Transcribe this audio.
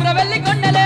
ఉమ్రవెల్లి కొండలే